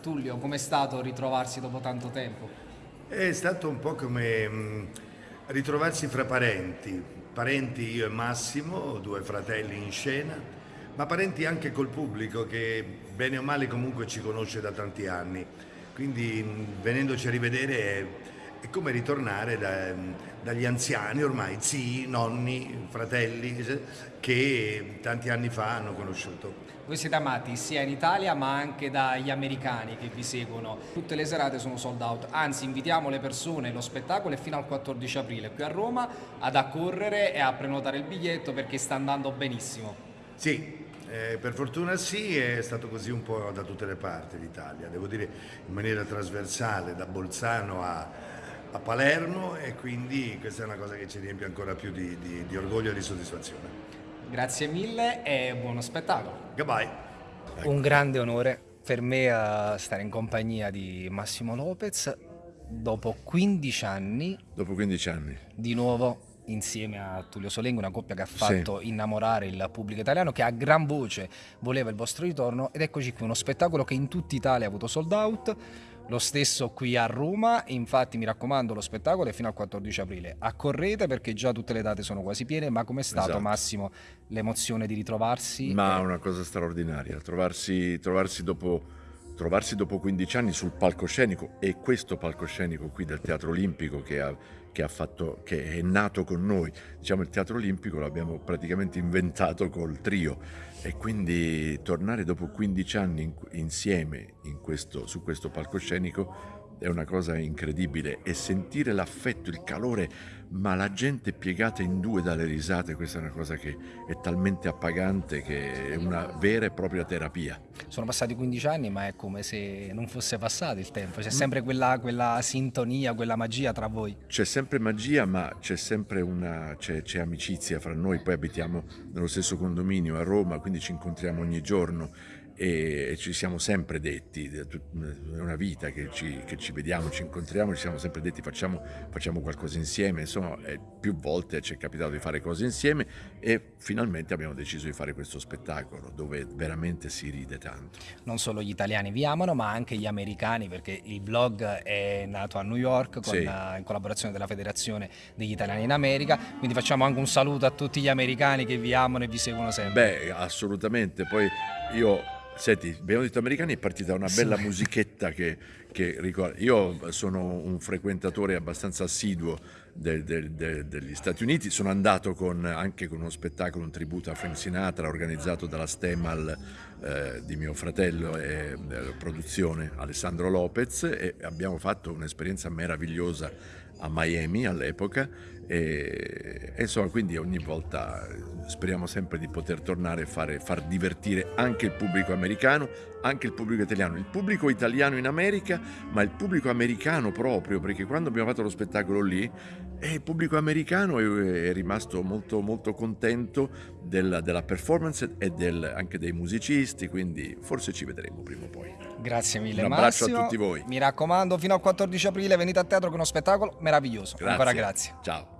Tullio, com'è stato ritrovarsi dopo tanto tempo? È stato un po' come mh, ritrovarsi fra parenti, parenti io e Massimo, due fratelli in scena, ma parenti anche col pubblico che bene o male comunque ci conosce da tanti anni. Quindi mh, venendoci a rivedere è, è come ritornare da, dagli anziani ormai, zii, nonni, fratelli che tanti anni fa hanno conosciuto. Voi siete amati sia in Italia ma anche dagli americani che vi seguono. Tutte le serate sono sold out, anzi invitiamo le persone, lo spettacolo è fino al 14 aprile qui a Roma ad accorrere e a prenotare il biglietto perché sta andando benissimo. Sì, eh, per fortuna sì, è stato così un po' da tutte le parti d'Italia, devo dire in maniera trasversale, da Bolzano a, a, Palermo e quindi questa è una cosa che ci riempie ancora più di, di, di orgoglio e di soddisfazione. Grazie mille e buono spettacolo. Goodbye. Un grande onore per me a stare in compagnia di Massimo Lopez dopo 15 anni. Dopo 15 anni. Di nuovo insieme a Tullio Solengo, una coppia che ha fatto sì. innamorare il pubblico italiano, che a gran voce voleva il vostro ritorno ed eccoci qui, uno spettacolo che in tutta Italia ha avuto sold out, lo stesso qui a Roma, infatti mi raccomando lo spettacolo è fino al 14 aprile. Accorrete perché già tutte le date sono quasi piene, ma com'è stato esatto. Massimo l'emozione di ritrovarsi? Ma è una cosa straordinaria, trovarsi, trovarsi dopo trovarsi dopo 15 anni sul palcoscenico e questo palcoscenico qui del Teatro Olimpico che, ha, che, ha fatto, che è nato con noi, diciamo il Teatro Olimpico l'abbiamo praticamente inventato col trio. E quindi tornare dopo 15 anni in, insieme in questo, su questo palcoscenico è una cosa incredibile. E sentire l'affetto, il calore, ma la gente piegata in due dalle risate, questa è una cosa che è talmente appagante che è una vera e propria terapia. Sono passati 15 anni ma è come se non fosse passato il tempo, c'è sempre quella, quella, sintonia, quella magia tra voi. C'è sempre magia ma c'è sempre una, c'è, c'è amicizia fra noi, poi abitiamo nello stesso condominio a Roma, quindi ci incontriamo ogni giorno e ci siamo sempre detti, è una vita che ci, che ci, vediamo, ci incontriamo, ci siamo sempre detti facciamo, facciamo qualcosa insieme, insomma più volte ci è capitato di fare cose insieme e finalmente abbiamo deciso di fare questo spettacolo dove veramente si ride tanto. Non solo gli italiani vi amano ma anche gli americani perché il vlog è nato a New York con, sì. in collaborazione della Federazione degli Italiani in America, quindi facciamo anche un saluto a tutti gli americani che vi amano e vi seguono sempre. Beh assolutamente, poi io Senti, abbiamo detto americani è partita una bella sì. musichetta che, che, ricorda. Io sono un frequentatore abbastanza assiduo de, de, de, degli Stati Uniti, sono andato con, anche con uno spettacolo, un tributo a Frank Sinatra organizzato dalla Stemal eh, di mio fratello e eh, produzione Alessandro Lopez e abbiamo fatto un'esperienza meravigliosa a Miami all'epoca e, e, insomma quindi ogni volta speriamo sempre di poter tornare a fare, far divertire anche il pubblico americano, anche il pubblico italiano, il pubblico italiano in America ma il pubblico americano proprio perché quando abbiamo fatto lo spettacolo lì eh, il pubblico americano è, è rimasto molto, molto contento della, della performance e del, anche dei musicisti quindi forse ci vedremo prima o poi. Grazie mille Un abbraccio Massimo. a tutti voi. Mi raccomando fino al 14 aprile venite a teatro con uno spettacolo meraviglioso. Grazie. Ancora grazie. Ciao.